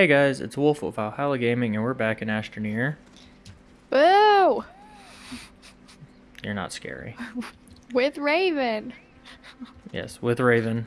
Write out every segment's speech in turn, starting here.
Hey guys, it's Wolf of Valhalla Gaming, and we're back in Astroneer. Boo! You're not scary. With Raven. Yes, with Raven.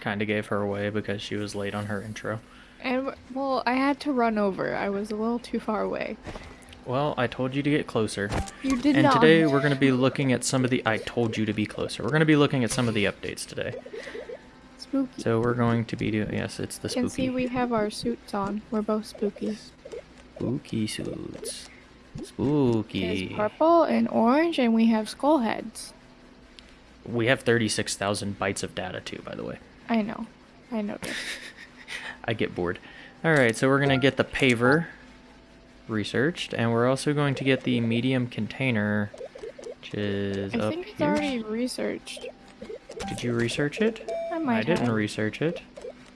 Kinda gave her away because she was late on her intro. And, well, I had to run over. I was a little too far away. Well, I told you to get closer. You did and not. And today we're going to be looking at some of the... I told you to be closer. We're going to be looking at some of the updates today. Spooky. So we're going to be doing... Yes, it's the spooky. you can see we have our suits on. We're both spooky. Spooky suits. Spooky. It's purple and orange, and we have skull heads. We have 36,000 bytes of data too, by the way. I know. I know. I get bored. Alright, so we're going to get the paver researched, and we're also going to get the medium container, which is I up think it's here. already researched. Did you research it? I might I didn't have. research it.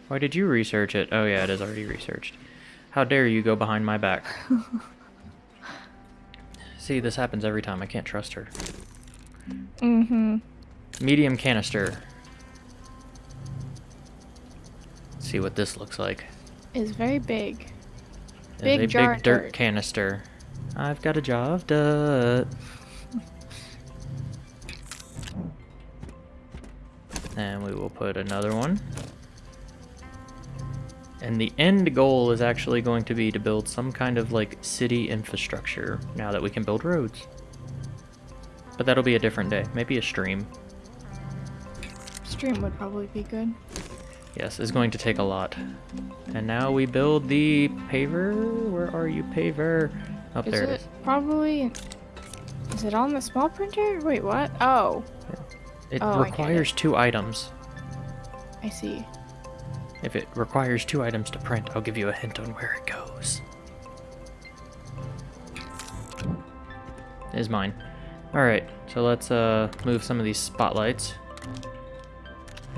Why did you research it? Oh yeah, it is already researched. How dare you go behind my back? See, this happens every time. I can't trust her. Mm-hmm. Medium canister. Let's see what this looks like. It's very big. It's Big a jar big dirt dirt. canister. I've got a jar of dirt. And we will put another one. And the end goal is actually going to be to build some kind of like city infrastructure now that we can build roads. But that'll be a different day. Maybe a stream. Stream would probably be good. Yes, it's going to take a lot. And now we build the paver. Where are you, paver? Up Is there it it is. probably... Is it on the small printer? Wait, what? Oh, It Oh, requires two items. I see. If it requires two items to print, I'll give you a hint on where it goes. Is mine. Alright, so let's uh move some of these spotlights.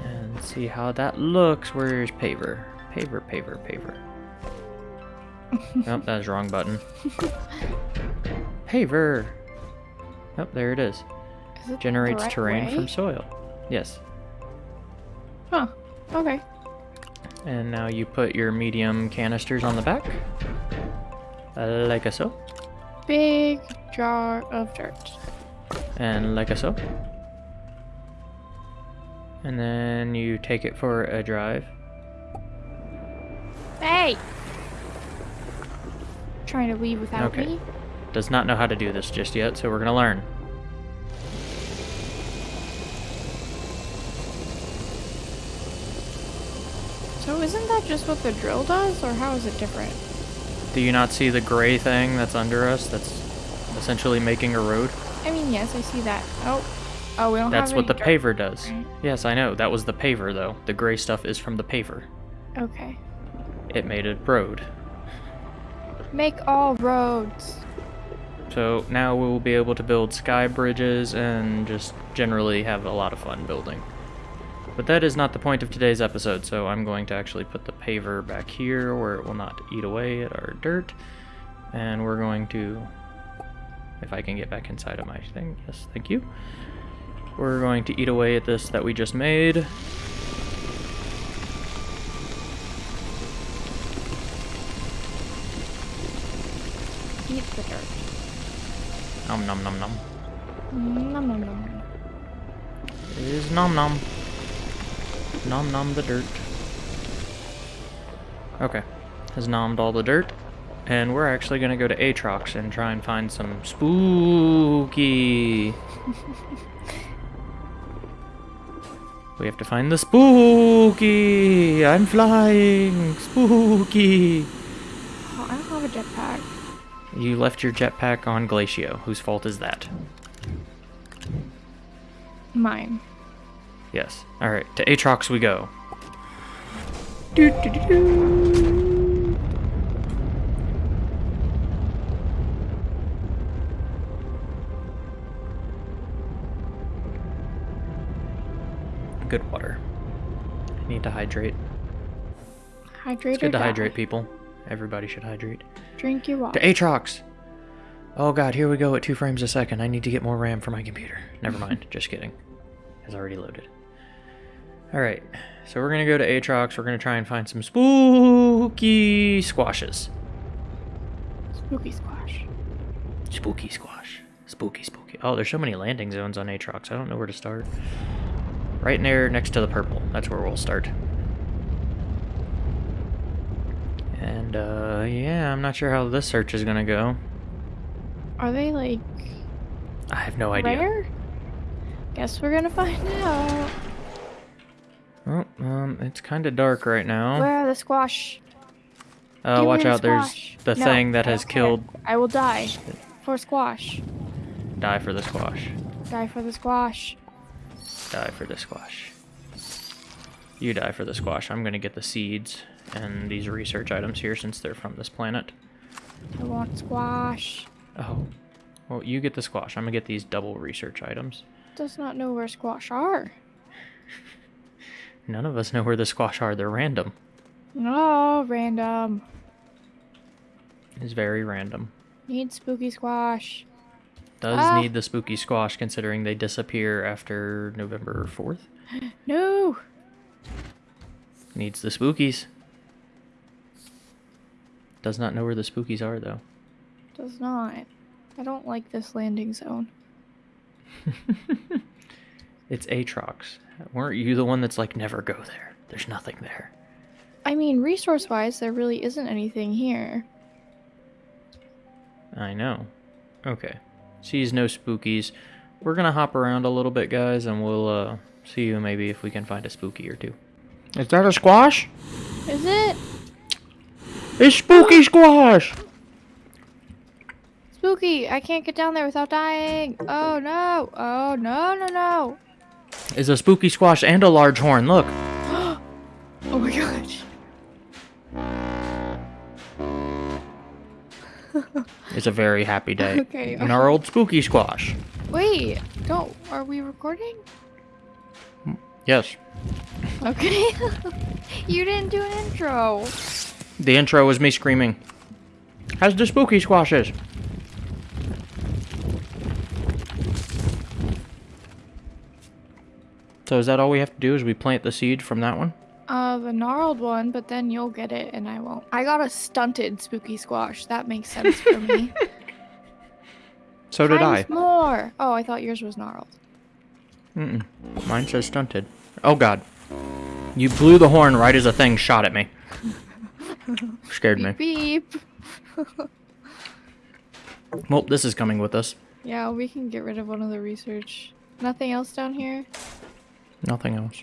And see how that looks. Where's paver? Paver, paver, paver. oh, that's wrong button. Paver! Oh, there it is. Is it the Generates right terrain way? from soil. Yes. Huh. Okay. And now you put your medium canisters on the back. Like a so. Big jar of dirt. And like a so. And then you take it for a drive. Hey! Trying to leave without Okay. me? Does not know how to do this just yet, so we're gonna learn. Isn't that just what the drill does, or how is it different? Do you not see the gray thing that's under us that's essentially making a road? I mean, yes, I see that. Oh. Oh, we don't That's what the paver does. right? Yes, I know. That was the paver, though. The gray stuff is from the paver. Okay. It made a road. Make all roads. So now we will be able to build sky bridges and just generally have a lot of fun building. But that is not the point of today's episode, so I'm going to actually put the paver back here where it will not eat away at our dirt. And we're going to, if I can get back inside of my thing, yes, thank you. We're going to eat away at this that we just made. Eat the dirt. Nom nom nom nom. Nom nom nom. It is nom nom. Nom nom the dirt. Okay. Has nommed all the dirt. And we're actually gonna go to Atrox and try and find some spooky. we have to find the spooky. I'm flying. Spooky. Oh, I don't have a jetpack. You left your jetpack on Glacio. Whose fault is that? Mine. Yes. Alright, to Atrox we go. Good water. I need to hydrate. Hydrate It's good to die. hydrate, people. Everybody should hydrate. Drink your water. To Atrox! Oh god, here we go at two frames a second. I need to get more RAM for my computer. Never mind, just kidding. Has already loaded. Alright, so we're gonna go to Atrox. We're gonna try and find some spooky squashes. Spooky squash. Spooky squash. Spooky, spooky. Oh, there's so many landing zones on Atrox. I don't know where to start. Right there next to the purple. That's where we'll start. And, uh, yeah, I'm not sure how this search is gonna go. Are they like I have no idea. rare? Guess we're gonna find out. Oh, um, it's kind of dark right now. Where are the squash? Uh, Give watch the out, there's the No, thing that has killed... I will die for squash. Die for the squash. Die for the squash. Die for the squash. You die for the squash. I'm gonna get the seeds and these research items here since they're from this planet. I want squash. Oh. Well, you get the squash. I'm gonna get these double research items. Does not know where squash are. None of us know where the squash are. They're random. Oh, random. It's very random. Need spooky squash. Does Ah. need the spooky squash considering they disappear after November 4th. No. Needs the spookies. Does not know where the spookies are though. Does not. I don't like this landing zone. It's Atrox. Weren't you the one that's like, never go there? There's nothing there. I mean, resource wise, there really isn't anything here. I know. Okay. Sees no spookies. We're gonna hop around a little bit, guys, and we'll uh, see you maybe if we can find a spooky or two. Is that a squash? Is it? It's spooky squash! Spooky! I can't get down there without dying! Oh no! Oh no, no, no! Is a spooky squash and a large horn. Look. Oh my gosh. It's a very happy day. Okay. In our old spooky squash. Wait, don't. Are we recording? Yes. Okay. you didn't do an intro. The intro was me screaming. How's the spooky squashes? So is that all we have to do? Is we plant the seed from that one? Uh, the gnarled one, but then you'll get it and I won't. I got a stunted spooky squash. That makes sense for me. So did I. Times more. Oh, I thought yours was gnarled. Mm-mm. Mine says stunted. Oh god. You blew the horn right as a thing shot at me. Scared me. Beep beep. Well, this is coming with us. Yeah, we can get rid of one of the research. Nothing else down here? Nothing else.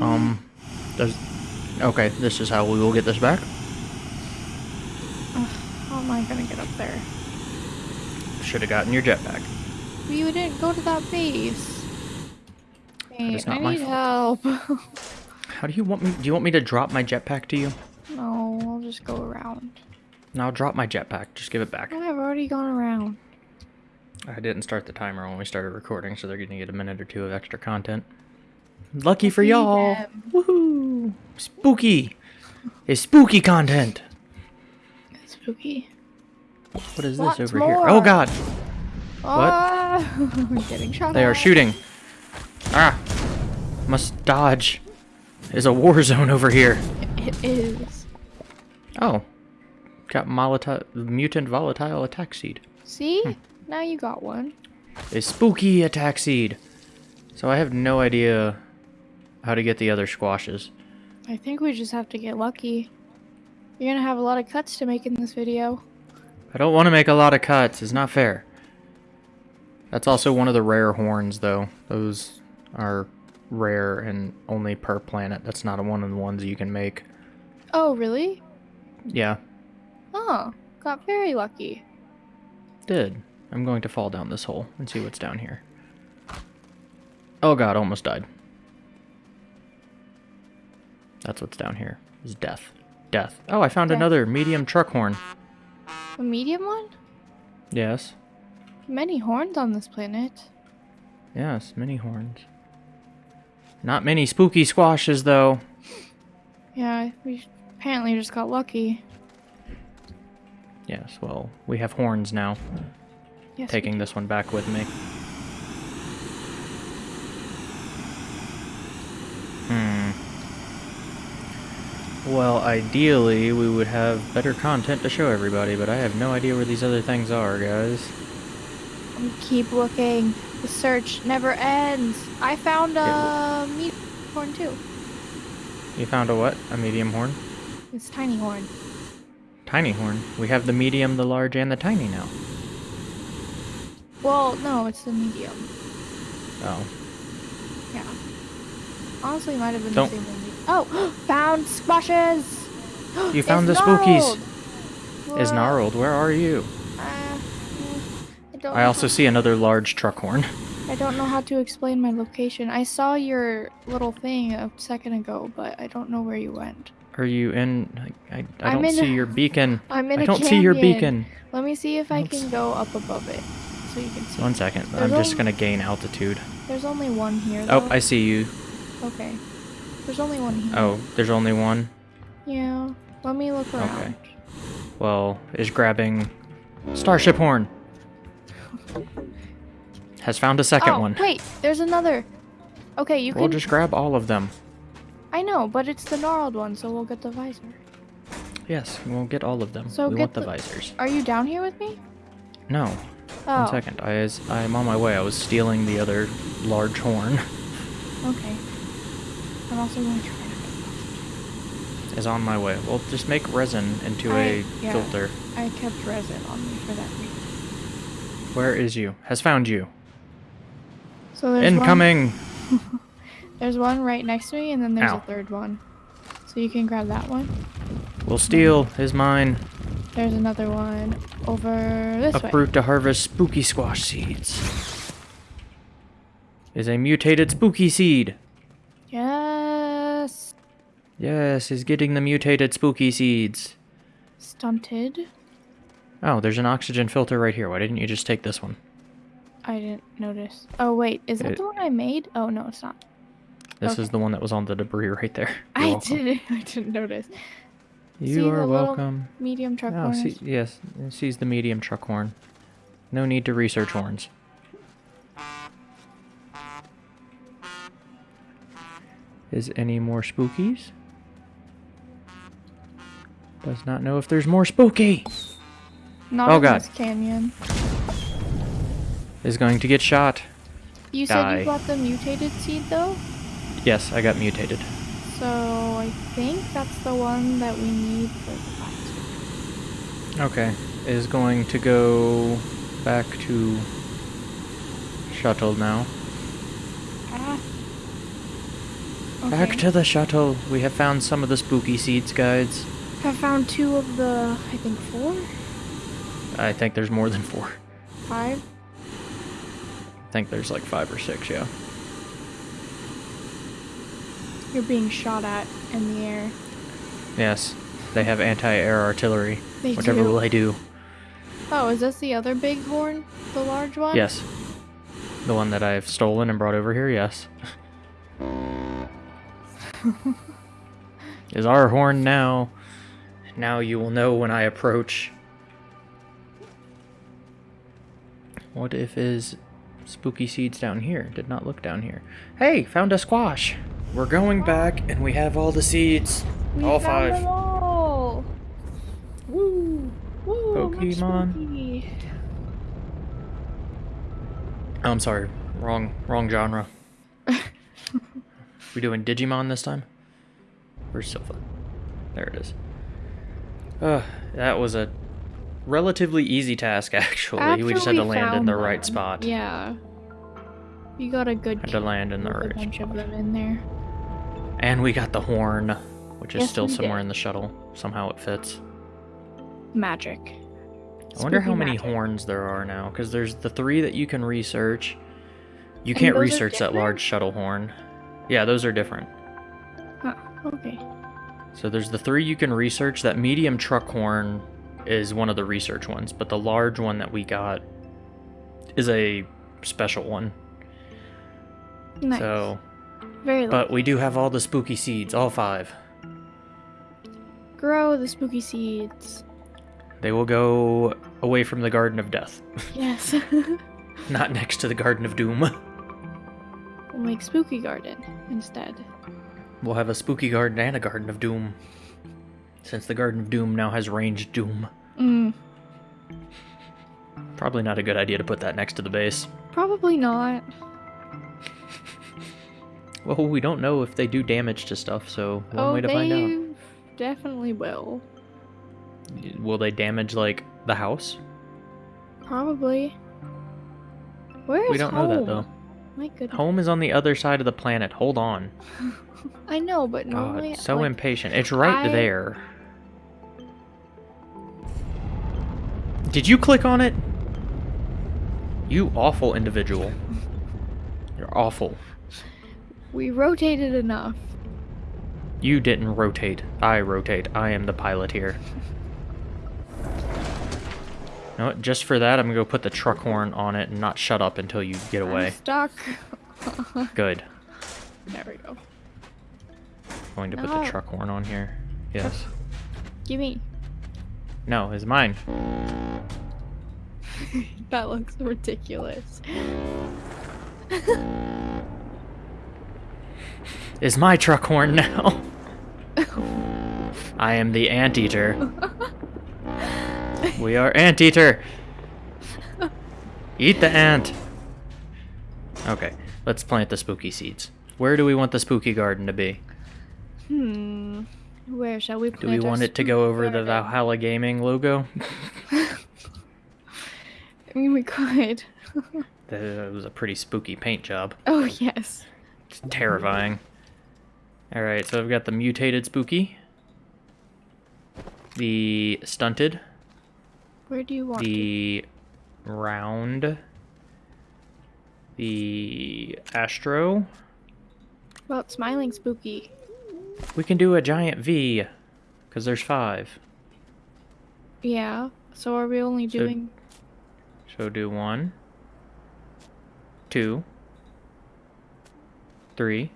Um, does... Okay, this is how we will get this back. How am I gonna get up there? Should have gotten your jetpack. We didn't go to that base. Hey, is not I my need help. How do you want me... Do you want me to drop my jetpack to you? no, I'll just go around. No, I'll drop my jetpack. Just give it back. I've already gone around. I didn't start the timer when we started recording, so they're gonna get a minute or two of extra content. Lucky for y'all! Woohoo! Spooky! It's spooky content! Spooky. What is Lots this over here? Oh god! Ah, I'm getting shot They are shooting! Ah! Must dodge. There's a war zone over here. It is. Oh. Got volatile, mutant volatile attack seed. See? Hmm. Now you got one. A spooky attack seed. So I have no idea how to get the other squashes. I think we just have to get lucky. You're gonna have a lot of cuts to make in this video. I don't want to make a lot of cuts. It's not fair. That's also one of the rare horns, though. Those are rare and only per planet. That's not one of the ones you can make. Oh, really? Yeah, Oh, got very lucky. did. I'm going to fall down this hole and see what's down here. Oh god, almost died. That's what's down here. Is death. Death. Oh, I found Death. another medium truck horn. A medium one? Yes. Many horns on this planet. Yes, many horns. Not many spooky squashes, though. Yeah, we apparently just got lucky. Yes, well, we have horns now. Yes, taking this one back with me. Hmm. Well, ideally, we would have better content to show everybody, but I have no idea where these other things are, guys. We keep looking. The search never ends. I found a medium horn, too. You found a what? A medium horn? It's tiny horn. Tiny horn? We have the medium, the large, and the tiny now. Well, no, it's the medium. Oh. Yeah. Honestly, it might have been Don't- the same one. Oh, found squashes. You found It's the spookies. Is gnarled. Where are you? Uh, mm, I don't. I also see another large truck horn. I don't know how to explain my location. I saw your little thing a second ago, but I don't know where you went. Are you in? I, I, I don't in see a- your beacon. I'm in I don't see your beacon. Let me see if I can go up above it, so you can see. One second. There's I'm just gonna gain altitude. There's only one here. Oh, though. Oh, I see you. Okay. There's only one here. Oh, there's only one. Yeah. Let me look around. Okay. Well, is grabbing Starship Horn. Has found a second oh, one. wait. There's another. Okay, you can- We'll just grab all of them. I know, but it's the gnarled one, so we'll get the visor. Yes, we'll get all of them. So we get want the, the- visors. Are you down here with me? No. Oh. One second. I is I'm on my way. I was stealing the other large horn. Okay. I'm also going to try to get is on my way. We'll just make resin into I- a yeah. filter. I kept resin on me for that reason. Where is you? Has found you. So there's One, Incoming. there's one right next to me, and then there's Ow. a third one. So you can grab that one. We'll steal. Is mine. There's another one over this way. Uproot to harvest spooky squash seeds. Is a mutated spooky seed. Yes. Yes, is getting the mutated spooky seeds. Stunted. Oh, there's an oxygen filter right here. Why didn't you just take this one? I didn't notice. Oh wait, is that It- the one I made? Oh no, it's not. This Okay. is the one that was on the debris right there. You're I welcome. didn't. I didn't notice. You See are welcome. Medium truck Oh, see, yes, sees the medium truck horn. No need to research horns. Is any more spookies? Does not know if there's more spooky. Not Oh, in God. this canyon. Is going to get shot. You said you got the mutated seed though, Yes, I got mutated. so I think that's the one that we need for the. Okay. Is going to go back to shuttle now. Ah. Back to the shuttle. We have found some of the spooky seeds, guides. I found two of the, I think four, I think there's more than four. five. I think there's like five or six, yeah. You're being shot at in the air. Yes. They have anti-air artillery. They Whatever do. will they do? Oh, is this the other big horn? The large one? Yes. The one that I've stolen and brought over here, yes. is our horn now. Now you will know when I approach. What if is spooky seeds down here? Did not look down here. Hey, found a squash. We're going back and we have all the seeds. We all five. them all. Woo! Woo! Pokemon. Oh, I'm sorry. Wrong wrong genre. we doing Digimon this time? Where's Sylva? There it is. Uh, that was a relatively easy task actually. we just After had to land in the right spot. Yeah. You got a good Had to land in the right bunch of spot. them in there. And we got the horn, which is Yes, still somewhere did. in the shuttle. Somehow it fits. Magic. I wonder how many magic. horns there are now, because there's the three that you can research. You And can't research that large shuttle horn. Yeah, those are different. Okay. So there's the three you can research. That medium truck horn is one of the research ones, but the large one that we got is a special one. Nice. So, Very but we do have all the spooky seeds, all five. Grow the spooky seeds. They will go away from the Garden of Death, Yes. not next to the Garden of Doom. we'll make spooky garden instead. We'll have a spooky garden and a Garden of Doom. Since the Garden of Doom now has ranged doom. Mm, Probably not a good idea to put that next to the base. probably not. Well, we don't know if they do damage to stuff, so one oh, way to find out. definitely will. Will they damage, like, the house? Probably. Where is we don't know that, though. My goodness. Home is on the other side of the planet. Hold on. I know, but normally. God, so like, impatient. It's right I- there. Did you click on it? You awful individual. You're awful. We rotated enough. You didn't rotate. I rotate. I am the pilot here. You know what? Just for that, I'm gonna go put the truck horn on it and not shut up until you get I'm away. stuck. Good. there we go. Going to put the ah. truck horn on here. Yes. Give me. No, it's mine. That looks ridiculous. Is my truck horn now? I am the anteater. we are anteater. Eat the ant. Okay, let's plant the spooky seeds. Where do we want the spooky garden to be? Hmm. Where shall we Do we want it to go over the? Valhalla Gaming logo? I mean, we could. that was a pretty spooky paint job. oh yes. It's terrifying. Alright, so I've got the mutated spooky, the stunted, Where do you want to? the round, the astro. About smiling spooky. We can do a giant V, because there's five. Yeah. So are we only So- doing? So do one, two, three,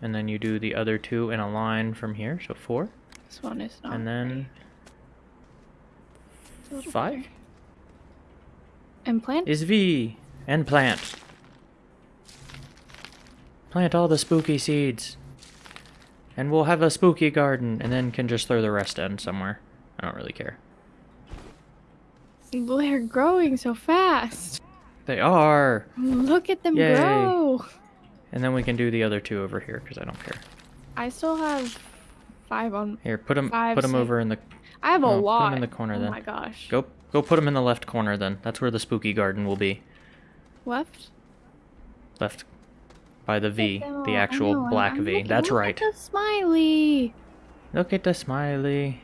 and then you do the other two in a line from here, so four, This one is not. and then right. It's a little five better. And plant. is V, and plant. Plant all the spooky seeds. And we'll have a spooky garden, and then can just throw the rest in somewhere. I don't really care. They're growing so fast. They are! Look at them Yay. grow. And then we can do the other two over here, because I don't care. I still have five on. Here, put them, Five, put them six. over in the I have a Oh, put 'em lot. in the corner oh then. my gosh. Go go put them in the left corner then. That's where the spooky garden will be. Left. Left by the V, Them the actual know, black I'm V. looking- That's look right. Look at the smiley. Look at the smiley.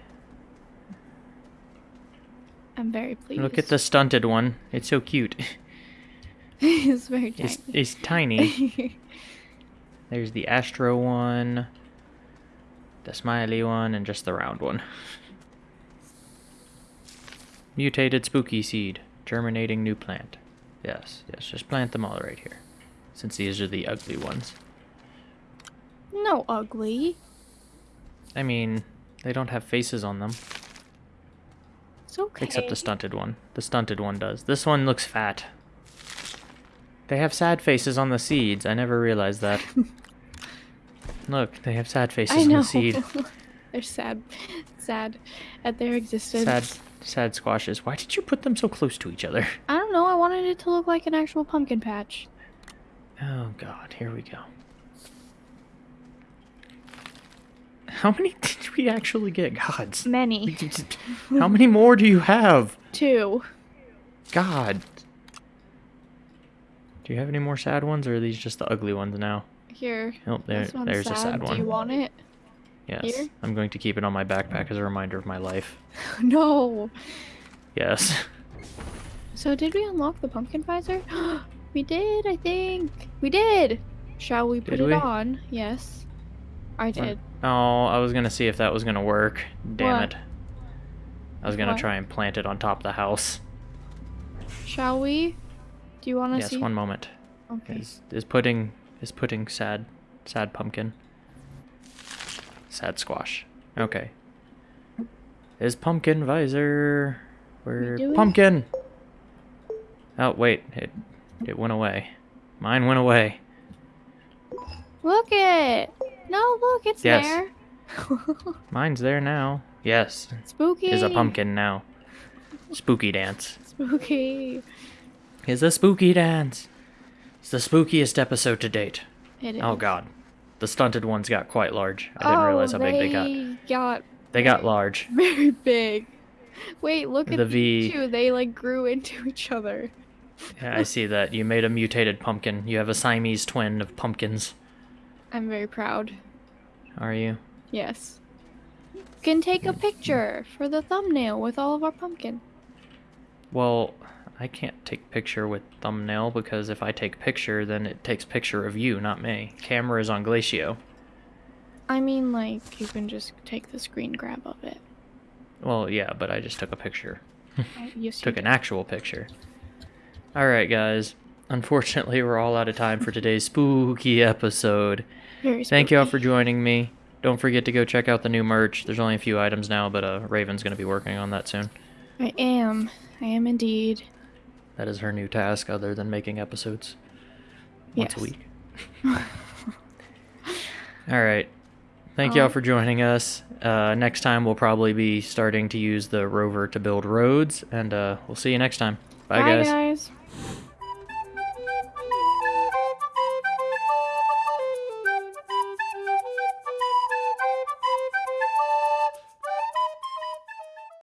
I'm very pleased. Look at the stunted one. It's so cute. it's very tiny. It's, it's tiny. There's the Astro one, the smiley one, and just the round one. Mutated spooky seed. Germinating new plant. Yes, yes, just plant them all right here. Since these are the ugly ones. no ugly. I mean, they don't have faces on them. It's okay. Except the stunted one. The stunted one does. This one looks fat. They have sad faces on the seeds. I never realized that. Look, they have sad faces I on the seed. They're sad, sad at their existence. Sad, sad squashes. Why did you put them so close to each other? I don't know. I wanted it to look like an actual pumpkin patch. Oh god, here we go. How many did we actually get? Gods. Many. How many more do you have? Two. God. Do you have any more sad ones, or are these just the ugly ones now? Here. Oh, there, there's a sad one. Do you want it? Yes. here? I'm going to keep it on my backpack as a reminder of my life. no. Yes. So did we unlock the pumpkin visor? we did, I think. We did. Shall we put Did it we? on? Yes. I did. Oh, I was gonna see if that was gonna work. Damn What? it. I was gonna What? try and plant it on top of the house. Shall we? Do you want to Yes, see? one moment. Okay. Is is pudding is pudding sad sad pumpkin. Sad squash. Okay. Is pumpkin visor where it? pumpkin? Oh wait, it it went away. Mine went away. Look it. No, look, it's Yes. there. Mine's there now. Yes, Spooky. is a pumpkin now. Spooky dance. Spooky. Is a spooky dance. It's the spookiest episode to date. It oh, is. Oh god. The stunted ones got quite large. I didn't oh, realize how big they got. they got They got large. very big. Wait, look at The V- two. They like grew into each other. Yeah, I see that. You made a mutated pumpkin. You have a Siamese twin of pumpkins. I'm very proud. Are you? Yes. You can take a picture for the thumbnail with all of our pumpkin. Well, I can't take picture with thumbnail because if I take picture, then it takes picture of you, not me. Camera is on Glacio. I mean, like, you can just take the screen grab of it. Well, yeah, but I just took a picture. Yes, Took an actual picture. Alright, guys. Unfortunately, we're all out of time for today's spooky episode. Very Thank you all for joining me. Don't forget to go check out the new merch. There's only a few items now, but uh, Raven's going to be working on that soon. I am. I am indeed. That is her new task, other than making episodes once a Yes. week. all right. Thank you all Um, for joining us. Uh, next time, we'll probably be starting to use the rover to build roads, and uh, we'll see you next time. Bye, Bye guys. guys.